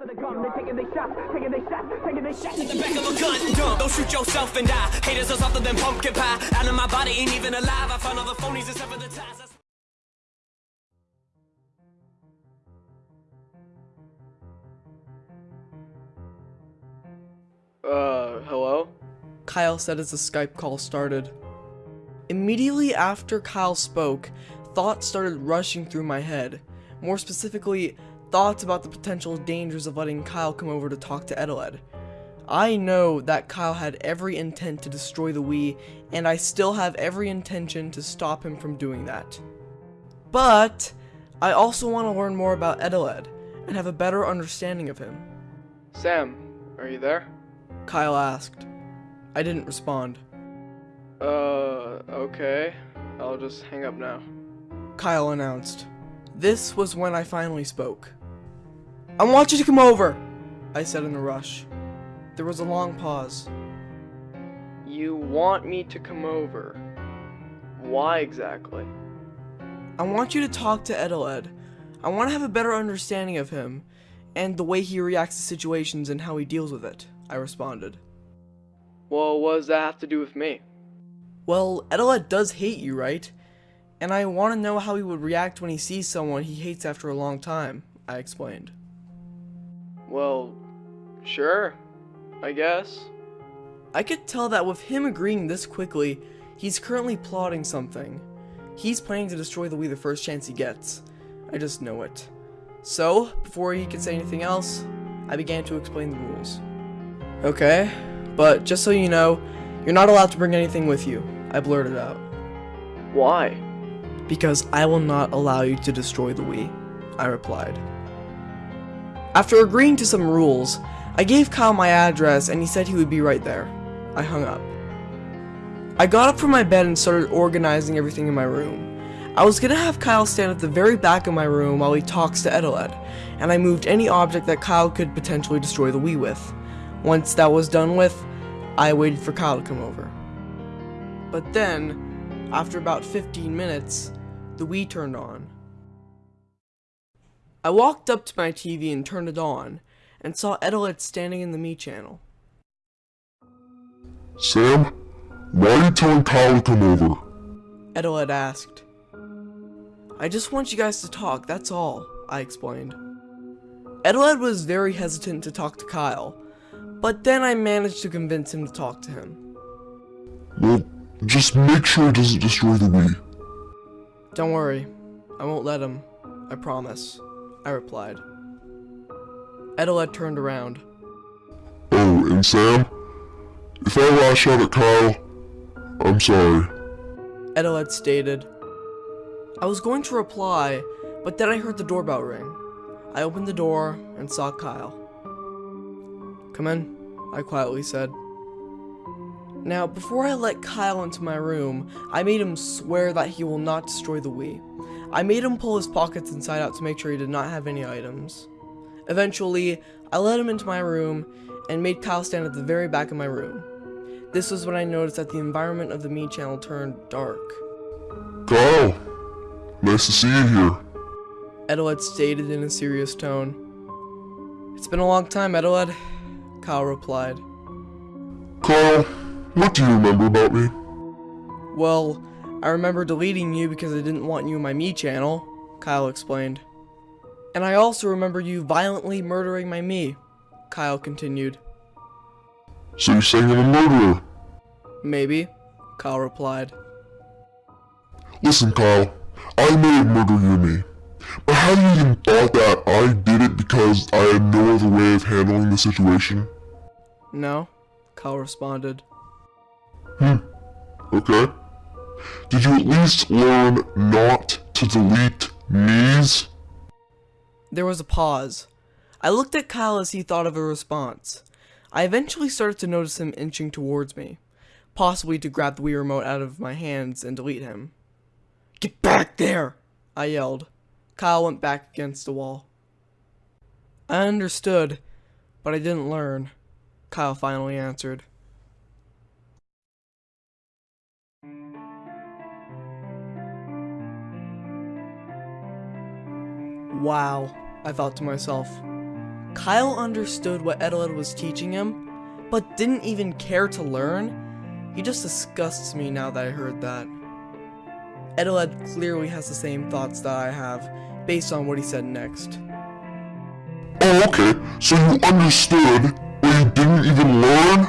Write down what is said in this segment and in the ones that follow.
of the gun, they taking their shots, taking their shots, taking their shots. the back of a gun. Dumb. Don't shoot yourself and die. Haters are something than pumpkin pie. Out of my body ain't even alive. I found all the phonies except for the ties. That's- Uh, hello? Kyle said as the Skype call started. Immediately after Kyle spoke, thoughts started rushing through my head. More specifically, thoughts about the potential dangers of letting Kyle come over to talk to Edeled. I know that Kyle had every intent to destroy the Wii, and I still have every intention to stop him from doing that. But, I also want to learn more about Edeled, and have a better understanding of him. Sam, are you there? Kyle asked. I didn't respond. Uh, okay. I'll just hang up now. Kyle announced. This was when I finally spoke. I want you to come over, I said in a rush. There was a long pause. You want me to come over? Why exactly? I want you to talk to Edeled. I want to have a better understanding of him, and the way he reacts to situations and how he deals with it, I responded. Well, what does that have to do with me? Well, Edeled does hate you, right? And I want to know how he would react when he sees someone he hates after a long time, I explained. Well, sure. I guess. I could tell that with him agreeing this quickly, he's currently plotting something. He's planning to destroy the Wii the first chance he gets. I just know it. So, before he could say anything else, I began to explain the rules. Okay, but just so you know, you're not allowed to bring anything with you, I blurted out. Why? Because I will not allow you to destroy the Wii, I replied. After agreeing to some rules, I gave Kyle my address and he said he would be right there. I hung up. I got up from my bed and started organizing everything in my room. I was gonna have Kyle stand at the very back of my room while he talks to Edeled, and I moved any object that Kyle could potentially destroy the Wii with. Once that was done with, I waited for Kyle to come over. But then, after about 15 minutes, the Wii turned on. I walked up to my TV and turned it on, and saw Edeled standing in the Mii channel. Sam, why are you telling Kyle to come over? Edeled asked. I just want you guys to talk, that's all, I explained. Edeled was very hesitant to talk to Kyle, but then I managed to convince him to talk to him. Well, just make sure it doesn't destroy the Wii. Don't worry, I won't let him, I promise, I replied. Edeled turned around. Oh, and Sam, if I lash out at Kyle, I'm sorry. Edeled stated. I was going to reply, but then I heard the doorbell ring. I opened the door and saw Kyle. Come in, I quietly said. Now, before I let Kyle into my room, I made him swear that he will not destroy the Wii. I made him pull his pockets inside out to make sure he did not have any items. Eventually, I let him into my room and made Kyle stand at the very back of my room. This was when I noticed that the environment of the Mii channel turned dark. Kyle, nice to see you here. Edeled stated in a serious tone. It's been a long time, Edeled, Kyle replied. Kyle, what do you remember about me? Well, I remember deleting you because I didn't want you in my Mii channel, Kyle explained. And I also remember you violently murdering my Mii, Kyle continued. So you're saying I'm a murderer? Maybe, Kyle replied. Listen, Kyle, I may have murdered you and me, but have you even thought that I did it because I had no other way of handling the situation? No, Kyle responded. Hmm. Okay. Did you at least learn not to delete Mii's? There was a pause. I looked at Kyle as he thought of a response. I eventually started to notice him inching towards me, possibly to grab the Wii remote out of my hands and delete him. Get back there! I yelled. Kyle went back against the wall. I understood, but I didn't learn, Kyle finally answered. Wow, I thought to myself. Kyle understood what Edeled was teaching him, but didn't even care to learn. He just disgusts me now that I heard that. Edeled clearly has the same thoughts that I have, based on what he said next. Oh, okay. So you understood, but you didn't even learn?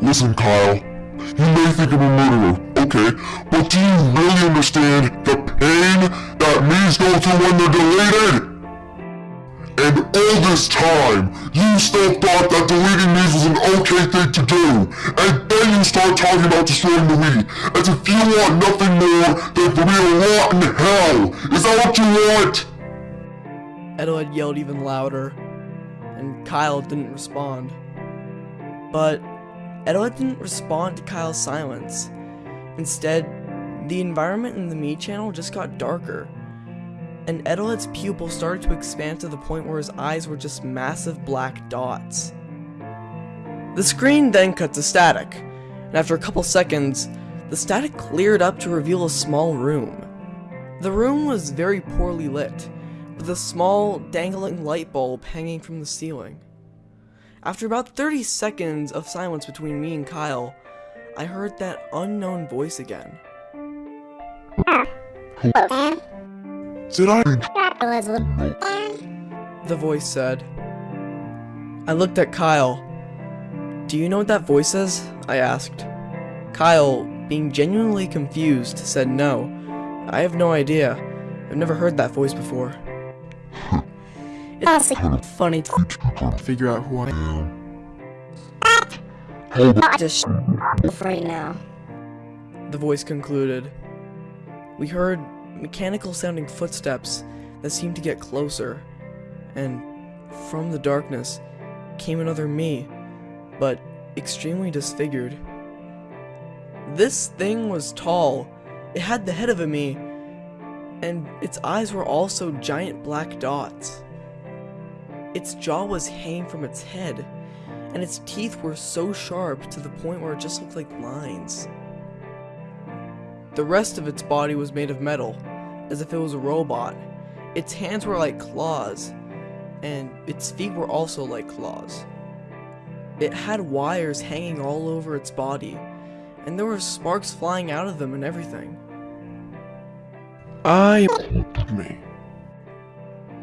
Listen, Kyle. You may think I'm a murderer, okay, but do you really understand the pain that Mii's go through when they're deleted? And all this time, you still thought that deleting these was an okay thing to do, and then you start talking about destroying the Wii, as if you want nothing more than for me to rot in hell. Is that what you want? Edeled yelled even louder, and Kyle didn't respond. But Edeled didn't respond to Kyle's silence. Instead, the environment in the Mii channel just got darker, and Edeled's pupil started to expand to the point where his eyes were just massive black dots. The screen then cut to static, and after a couple seconds, the static cleared up to reveal a small room. The room was very poorly lit, with a small, dangling light bulb hanging from the ceiling. After about 30 seconds of silence between me and Kyle, I heard that unknown voice again. The voice said. I looked at Kyle. Do you know what that voice is? I asked. Kyle, being genuinely confused, said no. I have no idea. I've never heard that voice before. It's funny to Figure out who I am. Just right now. the voice concluded. We heard mechanical sounding footsteps that seemed to get closer, and from the darkness came another Mii, but extremely disfigured. This thing was tall, it had the head of a Mii, and its eyes were also giant black dots. Its jaw was hanging from its head, and its teeth were so sharp to the point where it just looked like lines. The rest of its body was made of metal, as if it was a robot. Its hands were like claws, and its feet were also like claws. It had wires hanging all over its body, and there were sparks flying out of them and everything. I Me.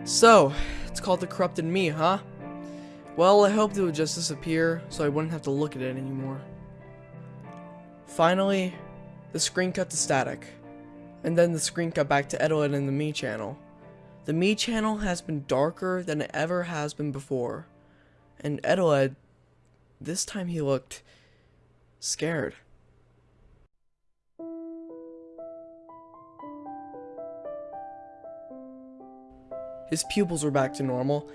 So, it's called the Corrupted Mii, huh? Well, I hoped it would just disappear, so I wouldn't have to look at it anymore. Finally, the screen cut to static, and then the screen cut back to Edeled and the Mii channel. The Mii channel has been darker than it ever has been before, and Edeled, this time he looked scared. His pupils were back to normal,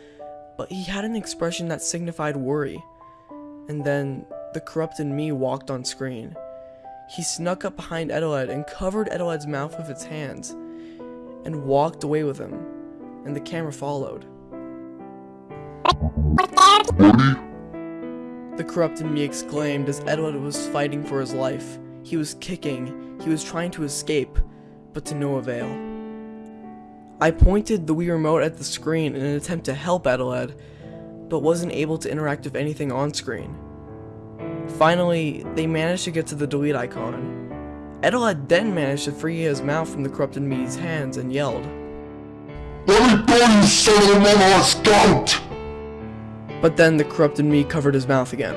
but he had an expression that signified worry. And then the corrupted Mii walked on screen. He snuck up behind Edeled and covered Edeled's mouth with its hands, and walked away with him, and the camera followed. The corrupted Mii exclaimed as Edeled was fighting for his life. He was kicking, he was trying to escape, but to no avail. I pointed the Wii remote at the screen in an attempt to help Edeled, but wasn't able to interact with anything on screen. Finally, they managed to get to the delete icon. Edeled then managed to free his mouth from the corrupted Mii's hands and yelled. Let me go, you son of a mama scout! But then the corrupted Mii covered his mouth again.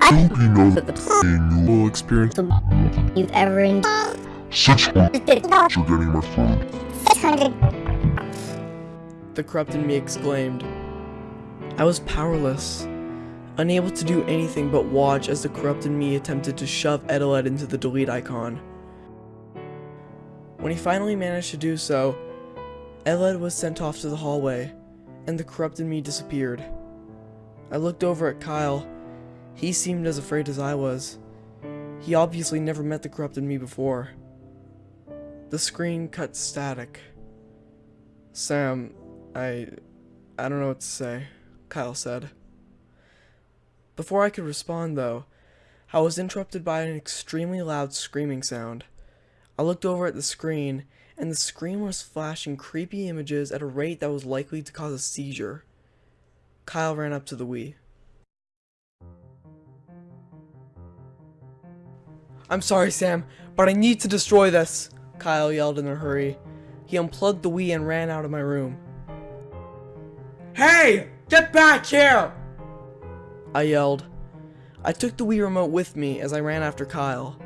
I hope you know that pain you will experience You've ever endured. 600 you're getting my food. 600 The corrupted Mii exclaimed. I was powerless, unable to do anything but watch as the corrupted Mii attempted to shove Edeled into the delete icon. When he finally managed to do so, Edeled was sent off to the hallway, and the corrupted Mii disappeared. I looked over at Kyle. He seemed as afraid as I was. He obviously never met the corrupted Mii before. The screen cut static. Sam, I... I don't know what to say, Kyle said. Before I could respond, though, I was interrupted by an extremely loud screaming sound. I looked over at the screen, and the screen was flashing creepy images at a rate that was likely to cause a seizure. Kyle ran up to the Wii. I'm sorry, Sam, but I need to destroy this, Kyle yelled in a hurry. He unplugged the Wii and ran out of my room. Hey! Get back here! I yelled. I took the Wii remote with me as I ran after Kyle.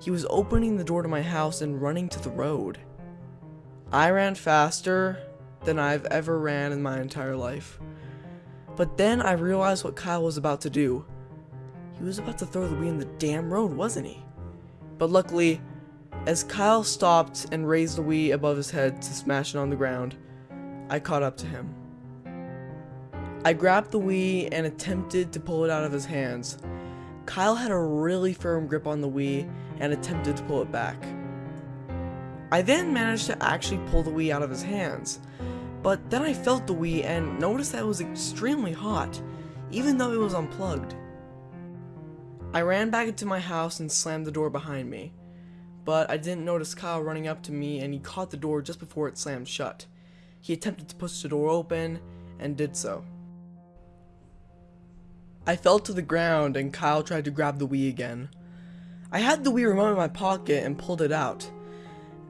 He was opening the door to my house and running to the road. I ran faster than I've ever ran in my entire life. But then I realized what Kyle was about to do. He was about to throw the Wii in the damn road, wasn't he? But luckily, as Kyle stopped and raised the Wii above his head to smash it on the ground, I caught up to him. I grabbed the Wii and attempted to pull it out of his hands. Kyle had a really firm grip on the Wii and attempted to pull it back. I then managed to actually pull the Wii out of his hands, but then I felt the Wii and noticed that it was extremely hot, even though it was unplugged. I ran back into my house and slammed the door behind me, but I didn't notice Kyle running up to me and he caught the door just before it slammed shut. He attempted to push the door open and did so. I fell to the ground and Kyle tried to grab the Wii again. I had the Wii remote in my pocket and pulled it out.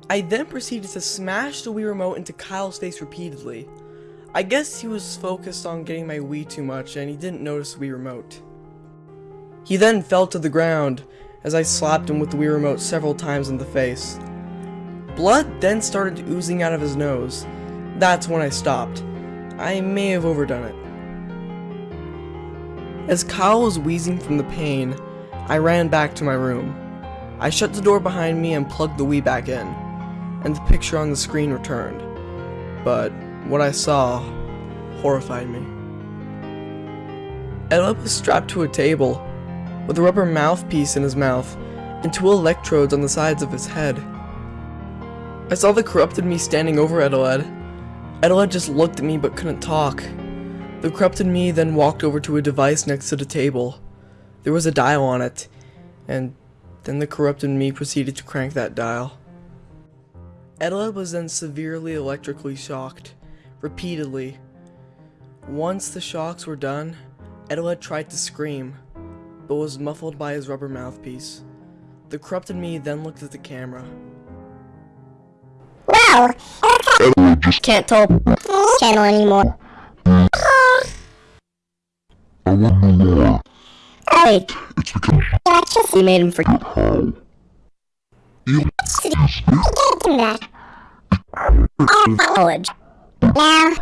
I then proceeded to smash the Wii remote into Kyle's face repeatedly. I guess he was focused on getting my Wii too much and he didn't notice the Wii remote. He then fell to the ground as I slapped him with the Wii remote several times in the face. Blood then started oozing out of his nose. That's when I stopped. I may have overdone it. As Kyle was wheezing from the pain, I ran back to my room. I shut the door behind me and plugged the Wii back in, and the picture on the screen returned. But what I saw horrified me. Edward was strapped to a table, with a rubber mouthpiece in his mouth, and two electrodes on the sides of his head. I saw the corrupted Mii standing over Edeled. Edeled just looked at me but couldn't talk. The corrupted Mii then walked over to a device next to the table. There was a dial on it, and then the corrupted Mii proceeded to crank that dial. Edeled was then severely electrically shocked, repeatedly. Once the shocks were done, Edeled tried to scream, but was muffled by his rubber mouthpiece. The corrupted Mii then looked at the camera. Wow! Can't tell channel anymore. I want know more. Hey, It's because we made him for how? You that. Now,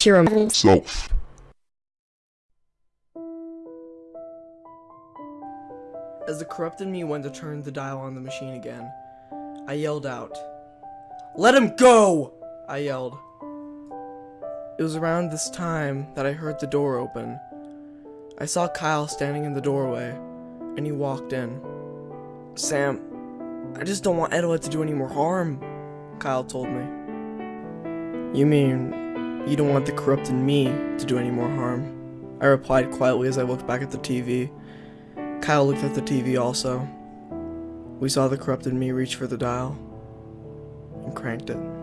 hear him. self. As the corrupted Mii went to turn the dial on the machine again, I yelled out. Let him go! I yelled. It was around this time that I heard the door open. I saw Kyle standing in the doorway, and he walked in. Sam, I just don't want Edward to do any more harm, Kyle told me. You mean, you don't want the corrupted Mii to do any more harm? I replied quietly as I looked back at the TV. Kyle looked at the TV also. We saw the corrupted Mii reach for the dial and cranked it.